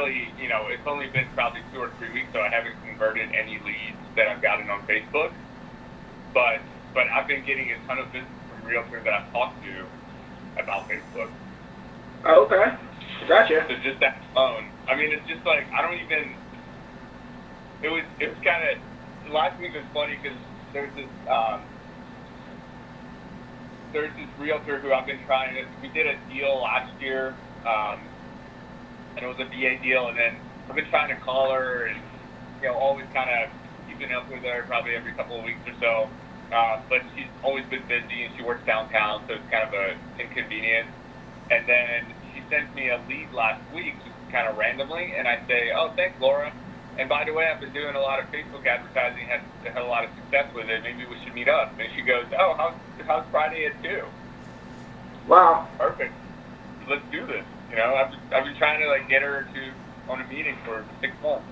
really, you know, it's only been probably two or three weeks, so I haven't converted any leads that I've gotten on Facebook. But but I've been getting a ton of business from realtors that I've talked to about Facebook. Oh, okay. Gotcha. So just that phone. I mean, it's just like I don't even. It was it was kind of last week was funny because there's this um, there's this realtor who I've been trying to. We did a deal last year, um, and it was a VA deal, and then I've been trying to call her and you know always kind of keeping up with her probably every couple of weeks or so. Uh, but she's always been busy and she works downtown, so it's kind of a inconvenience. And then she sent me a lead last week, just kind of randomly, and I say, "Oh, thanks, Laura." And by the way, I've been doing a lot of Facebook advertising, had had a lot of success with it. Maybe we should meet up. And she goes, "Oh, how's how's Friday at two? Wow. Perfect. Let's do this." You know, I've I've been trying to like get her to on a meeting for six months.